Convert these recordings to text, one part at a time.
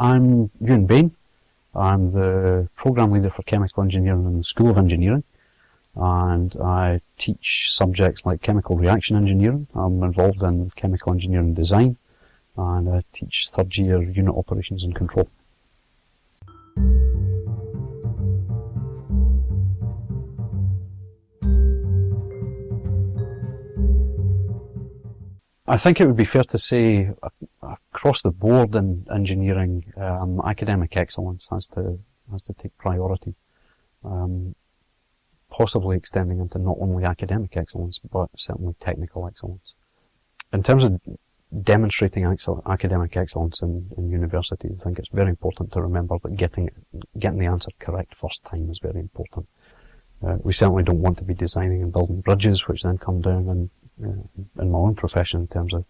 I'm Ewan Bain. I'm the program leader for chemical engineering in the School of Engineering and I teach subjects like chemical reaction engineering. I'm involved in chemical engineering design and I teach third year unit operations and control. I think it would be fair to say across the board in engineering, um, academic excellence has to has to take priority, um, possibly extending into not only academic excellence but certainly technical excellence. In terms of demonstrating academic excellence in, in universities, I think it's very important to remember that getting getting the answer correct first time is very important. Uh, we certainly don't want to be designing and building bridges which then come down and uh, in my own profession in terms of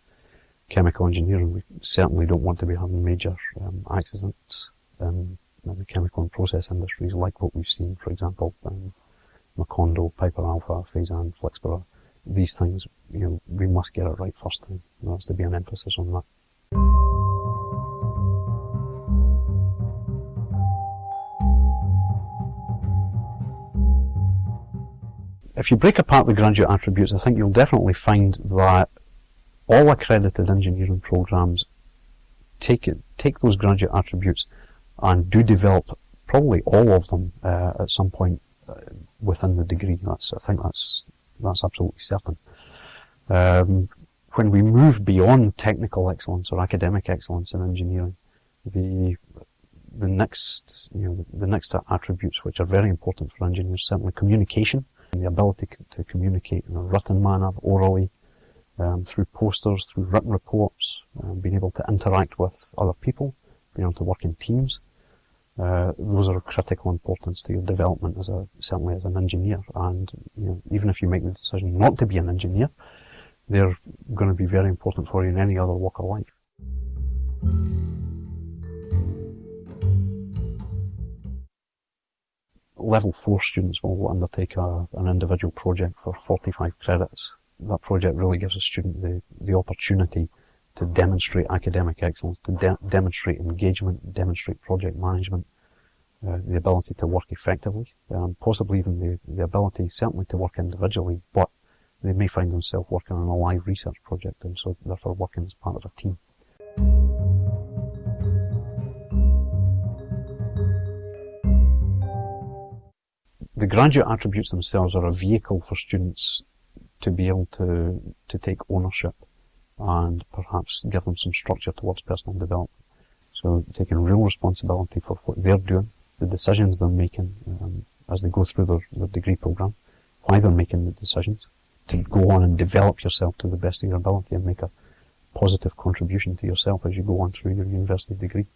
chemical engineering, we certainly don't want to be having major um, accidents in, in, the chemical and process industries like what we've seen, for example, um, Macondo, Piper Alpha, Feyzin, Flixborough. These things, you know, we must get it right first time. There has to be an emphasis on that. If you break apart the graduate attributes, I think you'll definitely find that all accredited engineering programs take take those graduate attributes and do develop probably all of them uh, at some point uh, within the degree. That's I think that's that's absolutely certain. Um, when we move beyond technical excellence or academic excellence in engineering, the the next you know the, the next attributes which are very important for engineers certainly communication, the ability to communicate in a written manner, orally, um, through posters, through written reports, um, being able to interact with other people, being able to work in teams. Uh, those are of critical importance to your development as a certainly as an engineer. And you know, even if you make the decision not to be an engineer, they're going to be very important for you in any other walk of life. Level 4 students will undertake a, an individual project for 45 credits that project really gives a student the, the opportunity to demonstrate academic excellence, to de demonstrate engagement, demonstrate project management, uh, the ability to work effectively, um, possibly even the, the ability certainly to work individually, but they may find themselves working on a live research project and so therefore working as part of a team. The graduate attributes themselves are a vehicle for students to be able to, to take ownership and perhaps give them some structure towards personal development. So taking real responsibility for what they're doing, the decisions they're making um, as they go through their, their degree program, why they're making the decisions, to go on and develop yourself to the best of your ability and make a positive contribution to yourself as you go on through your university degree.